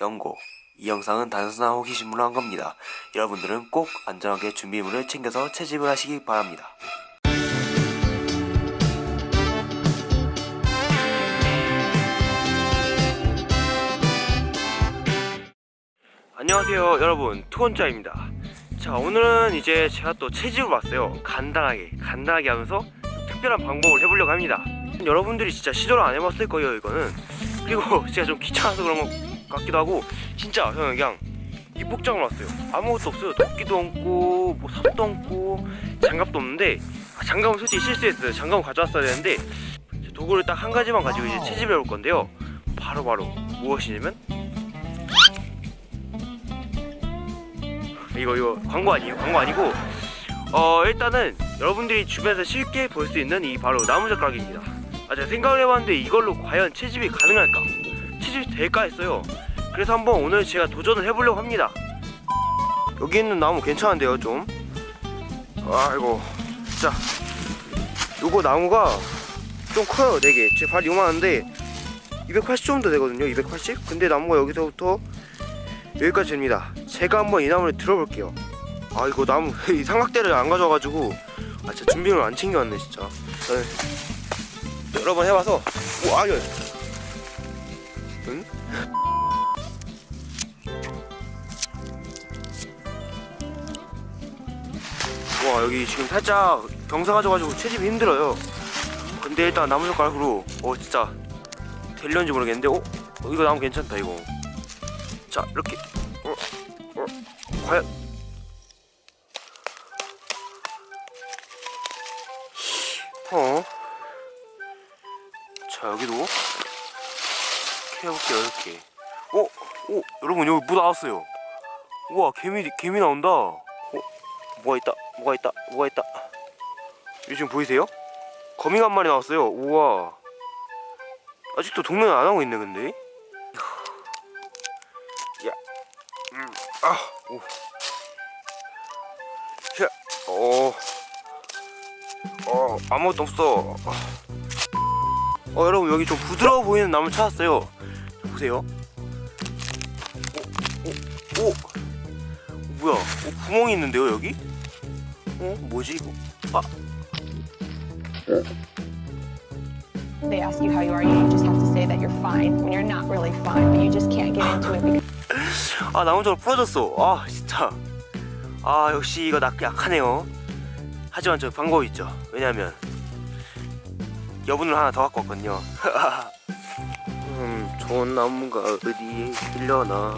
경고. 이 영상은 단순한 호기심으로 한 겁니다. 여러분들은 꼭 안전하게 준비물을 챙겨서 채집을 하시기 바랍니다. 안녕하세요 여러분 투원자입니다 자 오늘은 이제 제가 또 채집을 왔어요 간단하게 간단하게 하면서 특별한 방법을 해보려고 합니다 여러분들이 진짜 시도를 안 해봤을 거예요 이거는 그리고 제가 좀 귀찮아서 그런 것 같기도 하고 진짜 저는 그냥 입복장을 왔어요. 아무것도 없어요. 도끼도 없고 뭐 삽도 없고 장갑도 없는데 아, 장갑은 솔직히 실수했어요. 장갑은 가져왔어야 되는데 도구를 딱 한 가지만 가지고 이제 채집을 해볼 건데요. 바로 바로. 무엇이냐면 이거 이거 광고 아니에요? 광고 아니고 어 일단은 여러분들이 주변에서 쉽게 볼 수 있는 이 바로 나무젓가락입니다. 아 제가 생각을 해봤는데 이걸로 과연 채집이 가능할까 채집이 될까 했어요. 그래서 한번 오늘 제가 도전을 해보려고 합니다. 여기 있는 나무 괜찮은데요 좀? 아이고. 자 요거 나무가 좀 커요 4개. 제발 요만한데 280 정도 되거든요 280 근데 나무가 여기서부터 여기까지 됩니다. 제가 한번 이 나무를 들어볼게요. 아 이거 나무 이 삼각대를 안 가져와가지고. 아 진짜 준비물 안 챙겨왔네 진짜. 저는 여러 번 해봐서. 와 아니 응? 와 여기 지금 살짝 경사 가져가지고 채집이 힘들어요 근데 일단 나무젓가락으로 어 진짜 될려는지 모르겠는데 어? 어, 이거 나무 괜찮다 이거 자 이렇게 어, 어, 과연 어? 자 여기도 해볼게요 이렇게 어? 오 여러분 여기 뭐 나왔어요 우와 개미 개미 나온다 어? 뭐가 있다 뭐가 있다 뭐가 있다 여기 지금 보이세요? 거미가 한 마리 나왔어요 우와 아직도 동면을 안 하고 있네 근데 야, 음, 아, 오, 야, 어, 어, 아무것도 없어. 어, 여러분 여기 좀 부드러워 보이는 나무 찾았어요. 보세요. 오, 오, 오, 뭐야? 어, 구멍이 있는데요 여기? 어, 뭐지 이거? 아, They ask you how you are, you just have to say that you're fine when you're not really fine, but you just can't get into it because 아 나무젓가락 부러졌어. 아 진짜. 아 역시 이거 나 약하네요. 하지만 저 방법이 있죠. 왜냐면 여분을 하나 더 갖고 왔거든요. 음, 좋은 나무가 어디에 있려나.